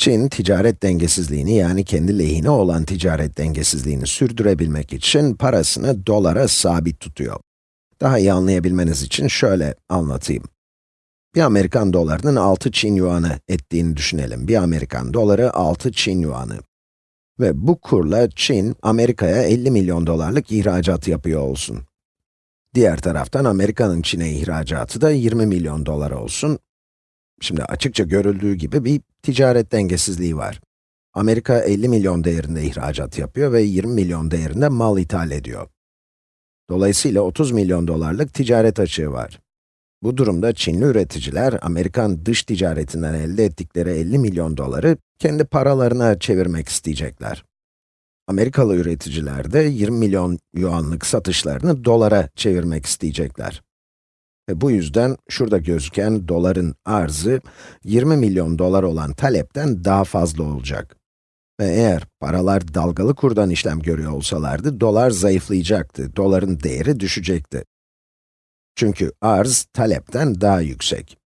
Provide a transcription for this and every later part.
Çin, ticaret dengesizliğini yani kendi lehine olan ticaret dengesizliğini sürdürebilmek için parasını dolara sabit tutuyor. Daha iyi anlayabilmeniz için şöyle anlatayım. Bir Amerikan dolarının 6 Çin yuanı ettiğini düşünelim. Bir Amerikan doları 6 Çin yuanı. Ve bu kurla Çin, Amerika'ya 50 milyon dolarlık ihracat yapıyor olsun. Diğer taraftan Amerika'nın Çin'e ihracatı da 20 milyon dolar olsun. Şimdi açıkça görüldüğü gibi bir ticaret dengesizliği var. Amerika 50 milyon değerinde ihracat yapıyor ve 20 milyon değerinde mal ithal ediyor. Dolayısıyla 30 milyon dolarlık ticaret açığı var. Bu durumda Çinli üreticiler, Amerikan dış ticaretinden elde ettikleri 50 milyon doları kendi paralarına çevirmek isteyecekler. Amerikalı üreticiler de 20 milyon yuanlık satışlarını dolara çevirmek isteyecekler. Bu yüzden şurada gözüken doların arzı 20 milyon dolar olan talepten daha fazla olacak. Ve eğer paralar dalgalı kurdan işlem görüyor olsalardı, dolar zayıflayacaktı, doların değeri düşecekti. Çünkü arz, talepten daha yüksek.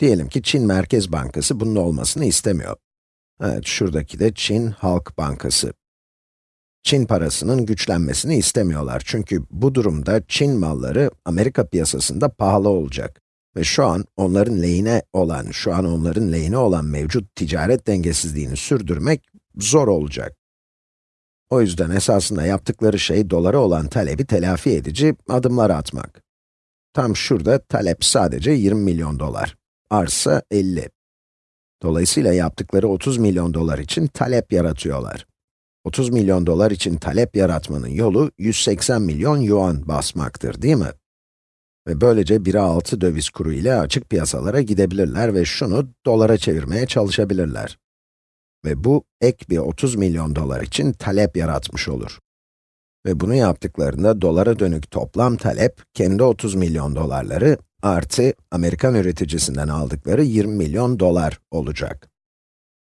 Diyelim ki Çin Merkez Bankası bunun olmasını istemiyor. Evet, şuradaki de Çin Halk Bankası. Çin parasının güçlenmesini istemiyorlar çünkü bu durumda Çin malları Amerika piyasasında pahalı olacak. Ve şu an onların lehine olan, şu an onların lehine olan mevcut ticaret dengesizliğini sürdürmek zor olacak. O yüzden esasında yaptıkları şey dolara olan talebi telafi edici adımlar atmak. Tam şurada talep sadece 20 milyon dolar, arsa 50. Dolayısıyla yaptıkları 30 milyon dolar için talep yaratıyorlar. 30 milyon dolar için talep yaratmanın yolu 180 milyon yuan basmaktır, değil mi? Ve böylece 1'e 6 döviz kuru ile açık piyasalara gidebilirler ve şunu dolara çevirmeye çalışabilirler. Ve bu ek bir 30 milyon dolar için talep yaratmış olur. Ve bunu yaptıklarında dolara dönük toplam talep, kendi 30 milyon dolarları artı Amerikan üreticisinden aldıkları 20 milyon dolar olacak.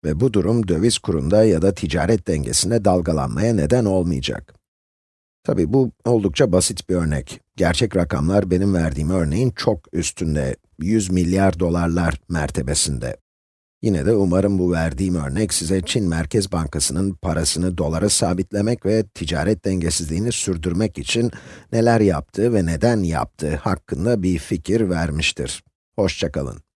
Ve bu durum döviz kurunda ya da ticaret dengesinde dalgalanmaya neden olmayacak. Tabi bu oldukça basit bir örnek. Gerçek rakamlar benim verdiğim örneğin çok üstünde, 100 milyar dolarlar mertebesinde. Yine de umarım bu verdiğim örnek size Çin Merkez Bankası'nın parasını dolara sabitlemek ve ticaret dengesizliğini sürdürmek için neler yaptığı ve neden yaptığı hakkında bir fikir vermiştir. Hoşçakalın.